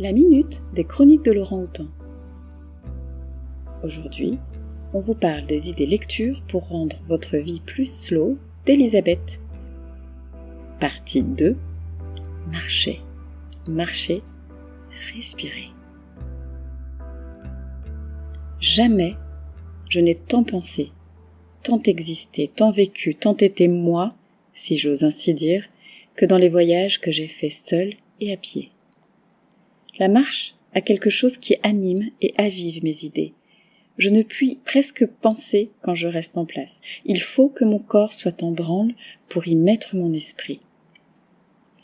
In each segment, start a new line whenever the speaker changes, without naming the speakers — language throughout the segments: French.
la minute des chroniques de Laurent Houtan. Aujourd'hui, on vous parle des idées lecture pour rendre votre vie plus slow d'Elisabeth. Partie 2 Marcher, marcher, respirer. Jamais je n'ai tant pensé, tant existé, tant vécu, tant été moi, si j'ose ainsi dire, que dans les voyages que j'ai faits seul et à pied. La marche a quelque chose qui anime et avive mes idées. Je ne puis presque penser quand je reste en place. Il faut que mon corps soit en branle pour y mettre mon esprit.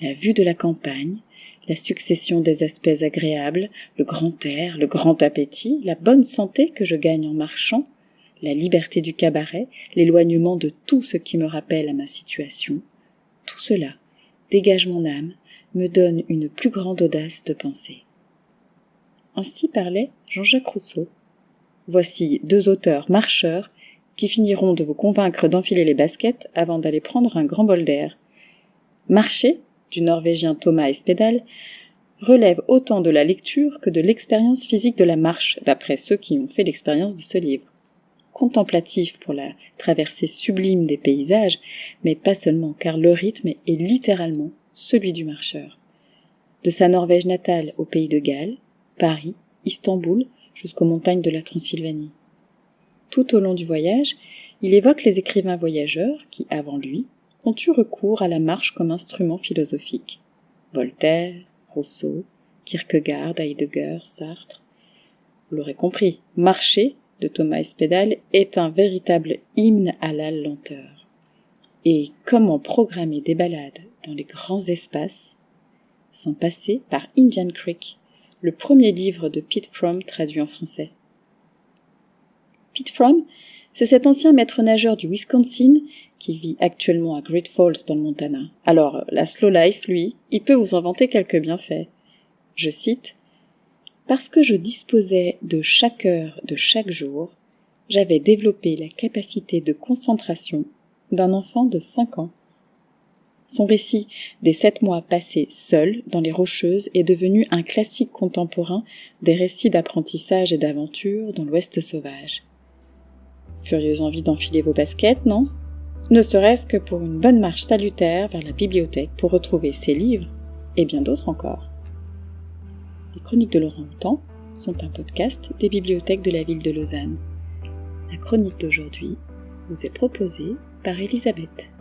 La vue de la campagne, la succession des aspects agréables, le grand air, le grand appétit, la bonne santé que je gagne en marchant, la liberté du cabaret, l'éloignement de tout ce qui me rappelle à ma situation, tout cela dégage mon âme, me donne une plus grande audace de penser. Ainsi parlait Jean-Jacques Rousseau. Voici deux auteurs marcheurs qui finiront de vous convaincre d'enfiler les baskets avant d'aller prendre un grand bol d'air. Marcher, du norvégien Thomas Espedal, relève autant de la lecture que de l'expérience physique de la marche, d'après ceux qui ont fait l'expérience de ce livre. Contemplatif pour la traversée sublime des paysages, mais pas seulement, car le rythme est littéralement celui du marcheur. De sa Norvège natale au pays de Galles, Paris, Istanbul, jusqu'aux montagnes de la Transylvanie. Tout au long du voyage, il évoque les écrivains voyageurs qui, avant lui, ont eu recours à la marche comme instrument philosophique. Voltaire, Rousseau, Kierkegaard, Heidegger, Sartre. Vous l'aurez compris, marcher de Thomas Espedal est un véritable hymne à la lenteur. Et comment programmer des balades dans les grands espaces sans passer par Indian Creek, le premier livre de Pete Fromm traduit en français. Pete Fromm, c'est cet ancien maître nageur du Wisconsin qui vit actuellement à Great Falls dans le Montana. Alors, la slow life, lui, il peut vous inventer quelques bienfaits. Je cite Parce que je disposais de chaque heure de chaque jour, j'avais développé la capacité de concentration d'un enfant de 5 ans. Son récit des sept mois passés seul dans les Rocheuses est devenu un classique contemporain des récits d'apprentissage et d'aventure dans l'Ouest sauvage. Furieuse envie d'enfiler vos baskets, non? Ne serait-ce que pour une bonne marche salutaire vers la bibliothèque pour retrouver ces livres et bien d'autres encore. Les Chroniques de Laurent Houtan sont un podcast des bibliothèques de la ville de Lausanne. La chronique d'aujourd'hui vous est proposée par Elisabeth.